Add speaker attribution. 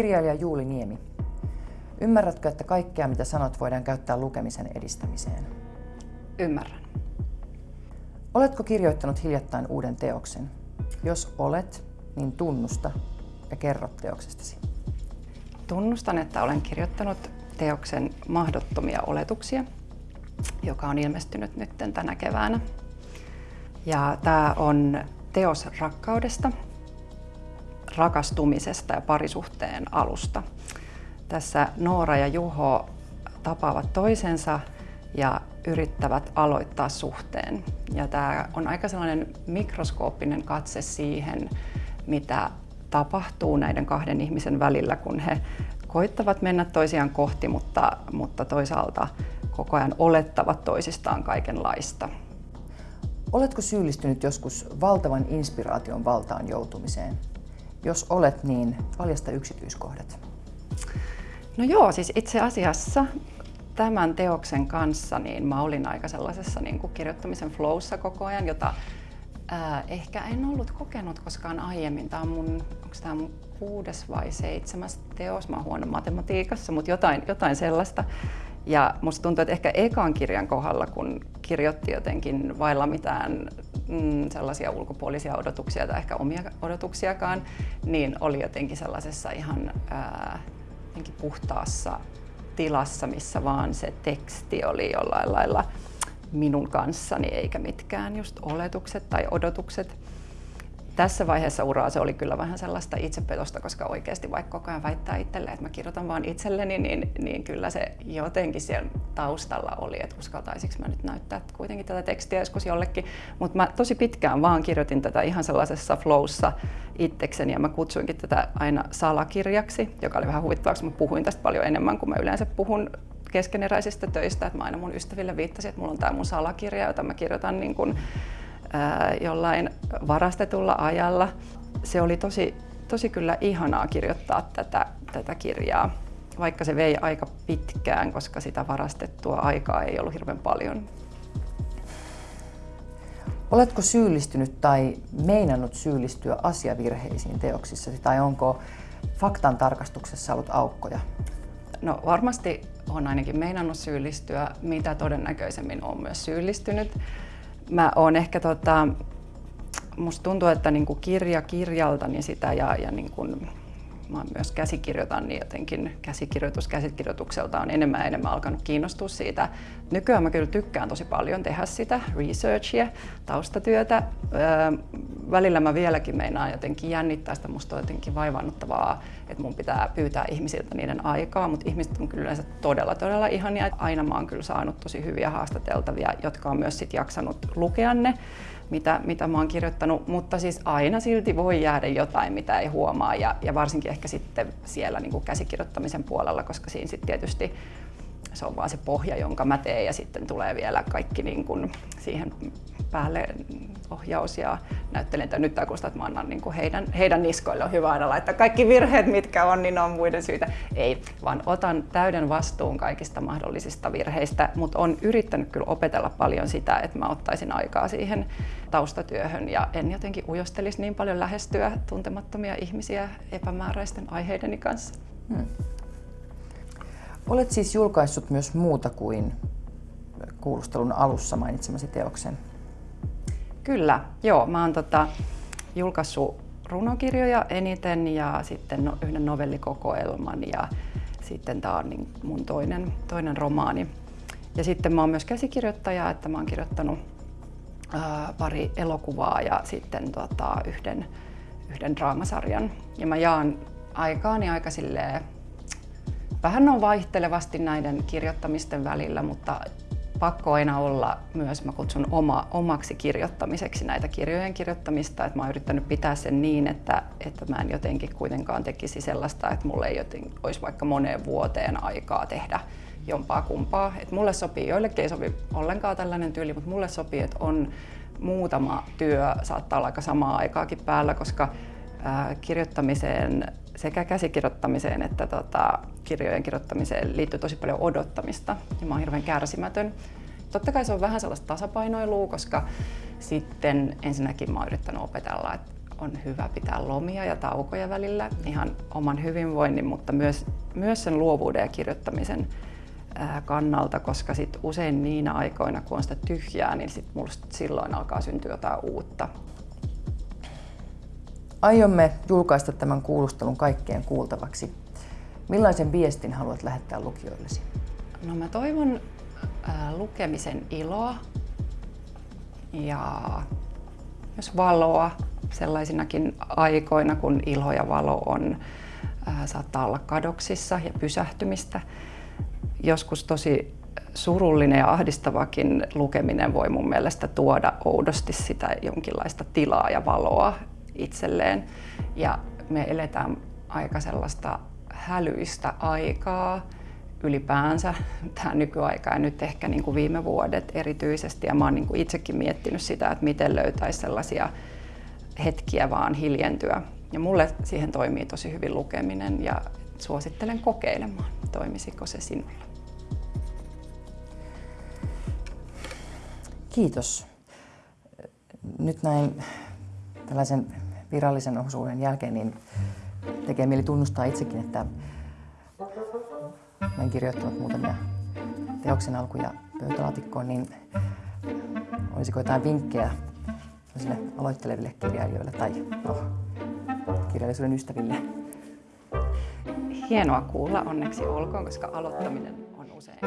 Speaker 1: Kirjailija Juuli Niemi. Ymmärrätkö, että kaikkea mitä sanot voidaan käyttää lukemisen edistämiseen?
Speaker 2: Ymmärrän.
Speaker 1: Oletko kirjoittanut hiljattain uuden teoksen? Jos olet, niin tunnusta ja kerro teoksestasi.
Speaker 2: Tunnustan, että olen kirjoittanut teoksen Mahdottomia oletuksia, joka on ilmestynyt nyt tänä keväänä. Ja tämä on teos rakkaudesta, rakastumisesta ja parisuhteen alusta. Tässä Noora ja Juho tapaavat toisensa ja yrittävät aloittaa suhteen. Ja tämä on aika sellainen mikroskooppinen katse siihen, mitä tapahtuu näiden kahden ihmisen välillä, kun he koittavat mennä toisiaan kohti, mutta, mutta toisaalta koko ajan olettavat toisistaan kaikenlaista.
Speaker 1: Oletko syyllistynyt joskus valtavan inspiraation valtaan joutumiseen? Jos olet, niin paljasta yksityiskohdat.
Speaker 2: No joo, siis itse asiassa tämän teoksen kanssa niin mä olin aika sellaisessa niin kuin kirjoittamisen flowssa koko ajan, jota ää, ehkä en ollut kokenut koskaan aiemmin. Tämä on mun, onko tämä mun kuudes vai seitsemäs teos, mä oon huono matematiikassa, mutta jotain, jotain sellaista. Ja musta tuntuu, että ehkä ekan kirjan kohdalla, kun kirjoitti jotenkin vailla mitään mm, sellaisia ulkopuolisia odotuksia tai ehkä omia odotuksiakaan, niin oli jotenkin sellaisessa ihan ää, jotenkin puhtaassa tilassa, missä vaan se teksti oli jollain lailla minun kanssani eikä mitkään just oletukset tai odotukset tässä vaiheessa uraa se oli kyllä vähän sellaista itsepetosta, koska oikeasti vaikka koko ajan väittää itselleen, että mä kirjoitan vaan itselleni, niin, niin kyllä se jotenkin siellä taustalla oli, että uskaltaisinko mä nyt näyttää kuitenkin tätä tekstiä joskus jollekin. Mutta mä tosi pitkään vaan kirjoitin tätä ihan sellaisessa flowssa itsekseni ja mä kutsuinkin tätä aina salakirjaksi, joka oli vähän huvittavaa, koska mä puhuin tästä paljon enemmän kuin mä yleensä puhun keskeneräisistä töistä. Että mä aina mun ystäville viittasin, että mulla on tämä mun salakirja, jota mä kirjoitan niin jollain varastetulla ajalla. Se oli tosi, tosi kyllä ihanaa kirjoittaa tätä, tätä kirjaa, vaikka se vei aika pitkään, koska sitä varastettua aikaa ei ollut hirveän paljon.
Speaker 1: Oletko syyllistynyt tai meinannut syyllistyä asiavirheisiin teoksissasi tai onko faktan tarkastuksessa ollut aukkoja?
Speaker 2: No varmasti on ainakin meinannut syyllistyä, mitä todennäköisemmin on myös syyllistynyt mä oon ehkä tota, musta tuntuu, että niinku kirja kirjalta niin sitä ja, ja niinku, mä myös käsikirjoitan, niin jotenkin käsikirjoitus käsikirjoitukselta on enemmän ja enemmän alkanut kiinnostua siitä. Nykyään mä kyllä tykkään tosi paljon tehdä sitä researchia, taustatyötä. Öö, välillä mä vieläkin meinaan jotenkin jännittää sitä, musta on jotenkin vaivannuttavaa, että mun pitää pyytää ihmisiltä niiden aikaa, mutta ihmiset on kyllä yleensä todella, todella ihania. Aina mä oon kyllä saanut tosi hyviä haastateltavia, jotka on myös sit jaksanut lukea ne mitä, mitä mä oon kirjoittanut, mutta siis aina silti voi jäädä jotain, mitä ei huomaa. Ja, ja varsinkin ehkä sitten siellä niin kuin käsikirjoittamisen puolella, koska siinä sitten tietysti se on vaan se pohja, jonka mä teen ja sitten tulee vielä kaikki niin kuin siihen päälle ohjaus ja näyttelijäntä. Nyt tämä että mä annan niin kuin heidän, heidän niskoille on hyvä aina laittaa kaikki virheet, mitkä on, niin on muiden syitä. Ei, vaan otan täyden vastuun kaikista mahdollisista virheistä, mutta on yrittänyt kyllä opetella paljon sitä, että mä ottaisin aikaa siihen taustatyöhön ja en jotenkin ujostelisi niin paljon lähestyä tuntemattomia ihmisiä epämääräisten aiheideni kanssa. Hmm.
Speaker 1: Olet siis julkaissut myös muuta kuin kuulustelun alussa mainitsemasi teoksen.
Speaker 2: Kyllä, joo. Mä oon tota, julkaissut runokirjoja eniten ja sitten no, yhden novellikokoelman ja sitten tämä on niin mun toinen, toinen romaani. Ja sitten mä oon myös käsikirjoittaja, että mä oon kirjoittanut ää, pari elokuvaa ja sitten tota, yhden, yhden draamasarjan. Ja mä jaan aikaani aika silleen Vähän on vaihtelevasti näiden kirjoittamisten välillä, mutta pakko aina olla myös, mä kutsun oma, omaksi kirjoittamiseksi näitä kirjojen kirjoittamista, että mä oon yrittänyt pitää sen niin, että, että mä en jotenkin kuitenkaan tekisi sellaista, että mulle ei joten, olisi vaikka moneen vuoteen aikaa tehdä jompaa kumpaa. Et mulle sopii, joillekin ei sovi ollenkaan tällainen tyyli, mutta mulle sopii, että on muutama työ, saattaa olla aika samaa aikaakin päällä, koska ää, kirjoittamiseen sekä käsikirjoittamiseen että tota, kirjojen kirjoittamiseen liittyy tosi paljon odottamista ja mä oon hirveän kärsimätön. Totta kai se on vähän sellaista tasapainoilua, koska sitten ensinnäkin mä oon yrittänyt opetella, että on hyvä pitää lomia ja taukoja välillä ihan oman hyvinvoinnin, mutta myös, myös sen luovuuden ja kirjoittamisen kannalta, koska sit usein niinä aikoina, kun on sitä tyhjää, niin sit musta silloin alkaa syntyä jotain uutta.
Speaker 1: Aiomme julkaista tämän kuulustelun kaikkeen kuultavaksi. Millaisen viestin haluat lähettää lukijoillesi?
Speaker 2: No mä toivon äh, lukemisen iloa ja myös valoa sellaisinakin aikoina, kun ilo ja valo on, äh, saattaa olla kadoksissa ja pysähtymistä. Joskus tosi surullinen ja ahdistavakin lukeminen voi mun mielestä tuoda oudosti sitä jonkinlaista tilaa ja valoa itselleen. Ja me eletään aika sellaista hälyistä aikaa ylipäänsä tähän nykyaikaan ja nyt ehkä niin kuin viime vuodet erityisesti. Ja mä oon niin kuin itsekin miettinyt sitä, että miten löytäisi sellaisia hetkiä vaan hiljentyä. Ja mulle siihen toimii tosi hyvin lukeminen ja suosittelen kokeilemaan, toimisiko se sinulla.
Speaker 1: Kiitos. Nyt näin tällaisen virallisen osuuden jälkeen niin tekee mieli tunnustaa itsekin, että olen kirjoittanut muutamia teoksen alkuja pöytälaatikkoon, niin olisiko jotain vinkkejä aloitteleville kirjailijoille tai no, kirjallisuuden ystäville?
Speaker 2: Hienoa kuulla, onneksi olkoon, koska aloittaminen on usein